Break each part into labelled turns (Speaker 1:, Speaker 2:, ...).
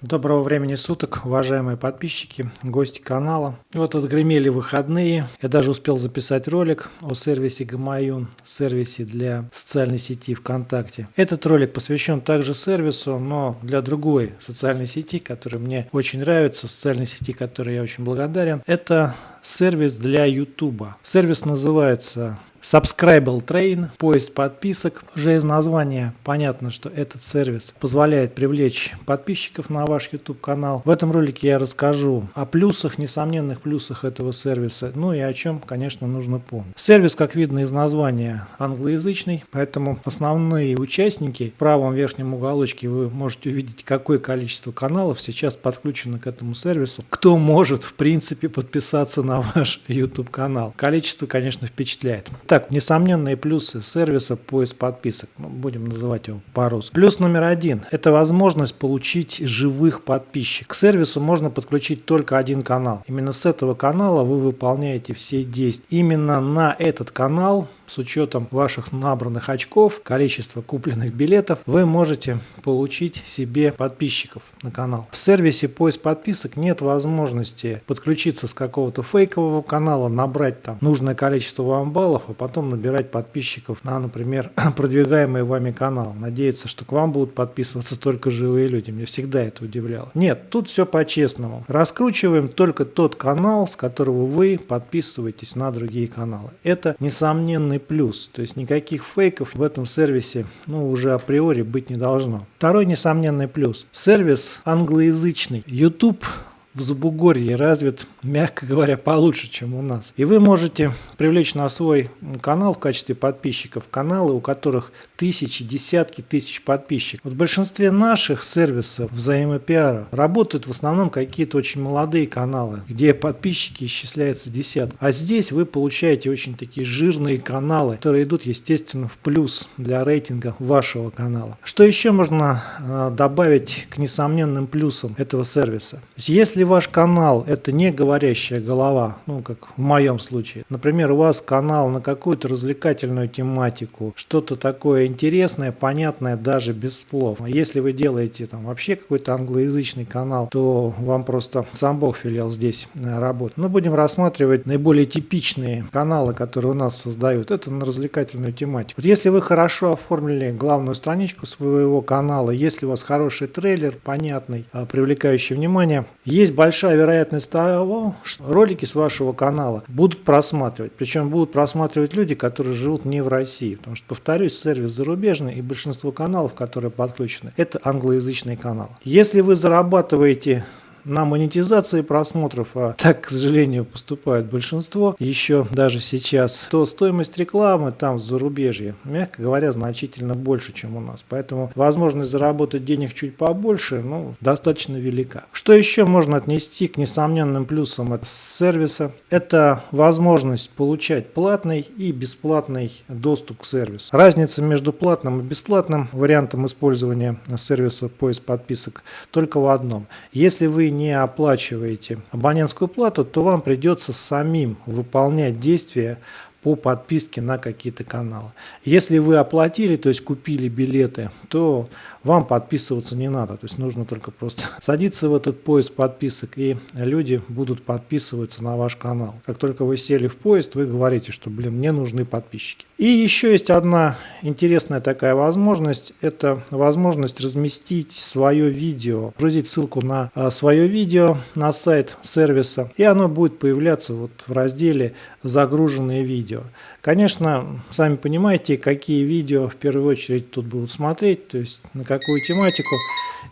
Speaker 1: Доброго времени суток, уважаемые подписчики, гости канала. Вот отгремели выходные. Я даже успел записать ролик о сервисе Гамаюн, сервисе для социальной сети ВКонтакте. Этот ролик посвящен также сервису, но для другой социальной сети, которая мне очень нравится, социальной сети, которой я очень благодарен. Это сервис для YouTube. Сервис называется Subscribable Train, поиск подписок. Уже из названия понятно, что этот сервис позволяет привлечь подписчиков на ваш YouTube канал. В этом ролике я расскажу о плюсах, несомненных плюсах этого сервиса, ну и о чем, конечно, нужно помнить. Сервис, как видно из названия, англоязычный, поэтому основные участники в правом верхнем уголочке вы можете увидеть, какое количество каналов сейчас подключено к этому сервису. Кто может, в принципе, подписаться на ваш YouTube канал. Количество, конечно, впечатляет. Так, несомненные плюсы сервиса поиск подписок. Будем называть его по-русски. Плюс номер один – это возможность получить живых подписчиков. К сервису можно подключить только один канал. Именно с этого канала вы выполняете все действия. Именно на этот канал с учетом ваших набранных очков, количества купленных билетов, вы можете получить себе подписчиков на канал. В сервисе поиск подписок нет возможности подключиться с какого-то фейкового канала, набрать там нужное количество вам баллов, а потом набирать подписчиков на, например, продвигаемый вами канал. Надеяться, что к вам будут подписываться только живые люди. Мне всегда это удивляло. Нет, тут все по-честному. Раскручиваем только тот канал, с которого вы подписываетесь на другие каналы. Это несомненный огромный плюс. То есть никаких фейков в этом сервисе ну, уже априори быть не должно. Второй несомненный плюс. Сервис англоязычный. YouTube в Забугорье развит, мягко говоря, получше, чем у нас. И вы можете привлечь на свой канал в качестве подписчиков каналы, у которых тысячи, десятки тысяч подписчиков. Вот в большинстве наших сервисов взаимопиара работают в основном какие-то очень молодые каналы, где подписчики исчисляются десятки. А здесь вы получаете очень такие жирные каналы, которые идут, естественно, в плюс для рейтинга вашего канала. Что еще можно а, добавить к несомненным плюсам этого сервиса? Если ваш канал это не говорящая голова, ну как в моем случае, например, у вас канал на какую-то развлекательную тематику, что-то такое интересное, понятное даже без слов. Если вы делаете там вообще какой-то англоязычный канал, то вам просто сам Бог велел здесь э, работать. Но будем рассматривать наиболее типичные каналы, которые у нас создают. Это на развлекательную тематику. Вот если вы хорошо оформили главную страничку своего канала, если у вас хороший трейлер, понятный, э, привлекающий внимание, есть большая вероятность того, что ролики с вашего канала будут просматривать. Причем будут просматривать люди, которые живут не в России. Потому что, повторюсь, сервис зарубежный и большинство каналов, которые подключены, это англоязычный канал. Если вы зарабатываете на монетизации просмотров, а так, к сожалению, поступает большинство, еще даже сейчас, то стоимость рекламы там в зарубежье, мягко говоря, значительно больше, чем у нас. Поэтому возможность заработать денег чуть побольше, ну, достаточно велика. Что еще можно отнести к несомненным плюсам этого сервиса? Это возможность получать платный и бесплатный доступ к сервису. Разница между платным и бесплатным вариантом использования сервиса поиск подписок только в одном. Если вы не оплачиваете абонентскую плату, то вам придется самим выполнять действия по подписке на какие-то каналы. Если вы оплатили, то есть купили билеты, то вам подписываться не надо. То есть нужно только просто садиться в этот поезд подписок, и люди будут подписываться на ваш канал. Как только вы сели в поезд, вы говорите, что, блин, мне нужны подписчики. И еще есть одна интересная такая возможность. Это возможность разместить свое видео, грузить ссылку на а, свое видео на сайт сервиса, и оно будет появляться вот в разделе «Загруженные видео». Конечно, сами понимаете, какие видео в первую очередь тут будут смотреть, то есть на какую тематику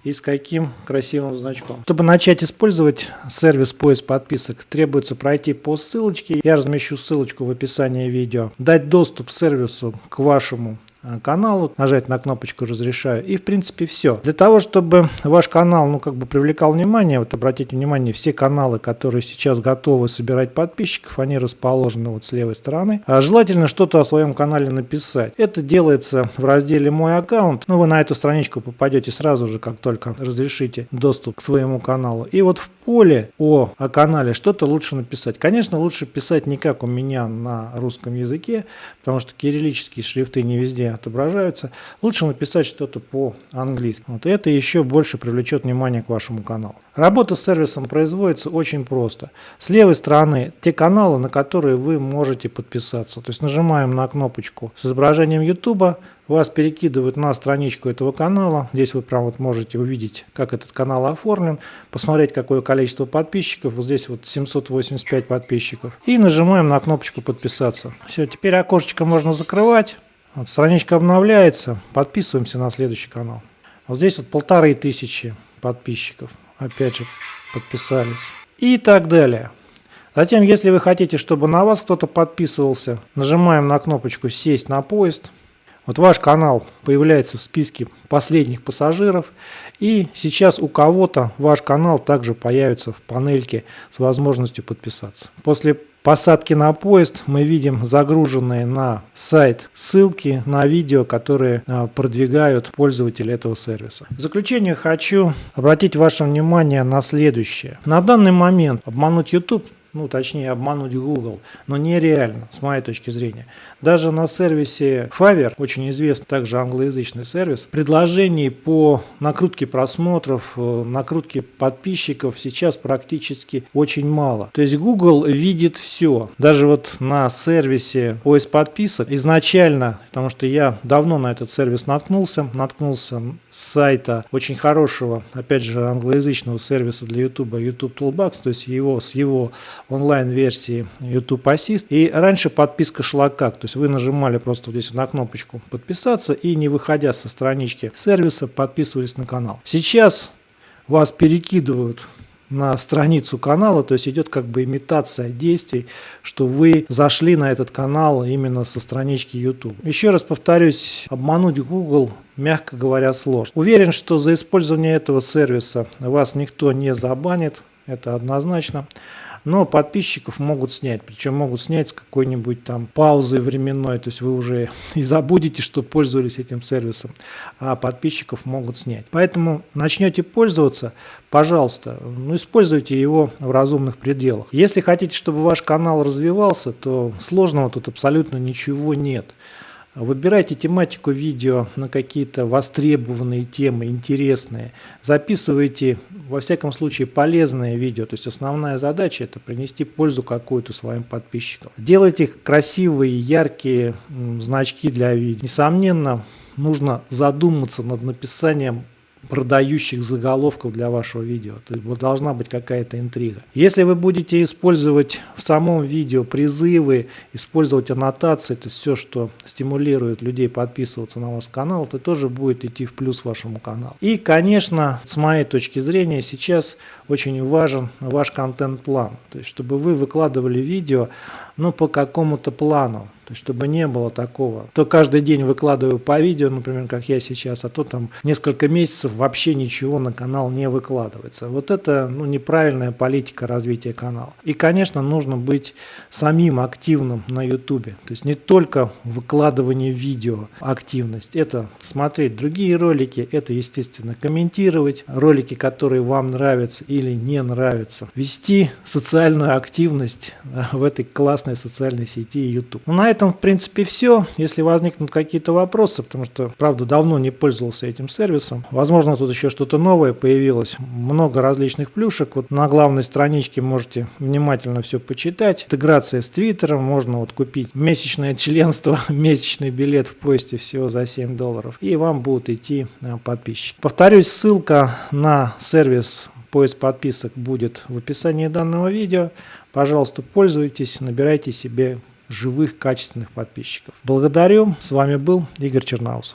Speaker 1: и с каким красивым значком. Чтобы начать использовать сервис поиск подписок, требуется пройти по ссылочке. Я размещу ссылочку в описании видео. Дать доступ сервису к вашему каналу, нажать на кнопочку «Разрешаю» и в принципе все. Для того, чтобы ваш канал ну как бы привлекал внимание, вот обратите внимание, все каналы, которые сейчас готовы собирать подписчиков, они расположены вот с левой стороны. А желательно что-то о своем канале написать. Это делается в разделе «Мой аккаунт». Ну вы на эту страничку попадете сразу же, как только разрешите доступ к своему каналу. И вот в поле о, о канале что-то лучше написать. Конечно, лучше писать не как у меня на русском языке, потому что кириллические шрифты не везде отображаются. Лучше написать что-то по-английски. Вот это еще больше привлечет внимание к вашему каналу. Работа с сервисом производится очень просто. С левой стороны те каналы, на которые вы можете подписаться. То есть нажимаем на кнопочку с изображением YouTube, вас перекидывают на страничку этого канала. Здесь вы прям вот можете увидеть, как этот канал оформлен, посмотреть, какое количество подписчиков. Вот здесь вот 785 подписчиков. И нажимаем на кнопочку подписаться. Все, теперь окошечко можно закрывать. Вот, страничка обновляется. Подписываемся на следующий канал. Вот здесь вот полторы тысячи подписчиков. Опять же подписались. И так далее. Затем, если вы хотите, чтобы на вас кто-то подписывался, нажимаем на кнопочку «Сесть на поезд». Вот ваш канал появляется в списке последних пассажиров. И сейчас у кого-то ваш канал также появится в панельке с возможностью подписаться. После посадки на поезд мы видим загруженные на сайт ссылки на видео, которые а, продвигают пользователи этого сервиса. В заключение хочу обратить ваше внимание на следующее. На данный момент обмануть YouTube ну точнее обмануть Google, но нереально с моей точки зрения. Даже на сервисе Fiverr, очень известный также англоязычный сервис, предложений по накрутке просмотров, э, накрутке подписчиков сейчас практически очень мало. То есть Google видит все. Даже вот на сервисе поиск подписок изначально, потому что я давно на этот сервис наткнулся, наткнулся с сайта очень хорошего, опять же, англоязычного сервиса для YouTube, YouTube Toolbox, то есть его с его онлайн-версии YouTube Assist. И раньше подписка шла как? То есть вы нажимали просто здесь на кнопочку подписаться и не выходя со странички сервиса подписывались на канал. Сейчас вас перекидывают на страницу канала, то есть идет как бы имитация действий, что вы зашли на этот канал именно со странички YouTube. Еще раз повторюсь, обмануть Google мягко говоря, сложно. Уверен, что за использование этого сервиса вас никто не забанит, это однозначно но подписчиков могут снять. Причем могут снять с какой-нибудь там паузы временной, то есть вы уже и забудете, что пользовались этим сервисом, а подписчиков могут снять. Поэтому начнете пользоваться, пожалуйста, ну, используйте его в разумных пределах. Если хотите, чтобы ваш канал развивался, то сложного тут абсолютно ничего нет. Выбирайте тематику видео на какие-то востребованные темы, интересные. Записывайте, во всяком случае, полезные видео. То есть основная задача это принести пользу какую-то своим подписчикам. Делайте красивые, яркие значки для видео. Несомненно, нужно задуматься над написанием продающих заголовков для вашего видео. То есть должна быть какая-то интрига. Если вы будете использовать в самом видео призывы, использовать аннотации, то есть все, что стимулирует людей подписываться на ваш канал, это тоже будет идти в плюс вашему каналу. И, конечно, с моей точки зрения, сейчас очень важен ваш контент-план. То есть, чтобы вы выкладывали видео, но по какому-то плану. То есть, чтобы не было такого. То каждый день выкладываю по видео, например, как я сейчас, а то там несколько месяцев вообще ничего на канал не выкладывается. Вот это ну, неправильная политика развития канала. И, конечно, нужно быть самим активным на YouTube. То есть, не только выкладывание видео активность. Это смотреть другие ролики, это, естественно, комментировать ролики, которые вам нравятся или не нравятся. Вести социальную активность в этой классной социальной сети YouTube. Ну, на этом, в принципе, все. Если возникнут какие-то вопросы, потому что, правда, давно не пользовался этим сервисом, возможно, тут еще что-то новое появилось. Много различных плюшек. Вот на главной страничке можете внимательно все почитать. Интеграция с Твиттером. Можно вот купить месячное членство, месячный билет в поезде всего за 7 долларов. И вам будут идти э, подписчики. Повторюсь, ссылка на сервис поиск подписок будет в описании данного видео. Пожалуйста, пользуйтесь, набирайте себе живых, качественных подписчиков. Благодарю. С вами был Игорь Чернаусов.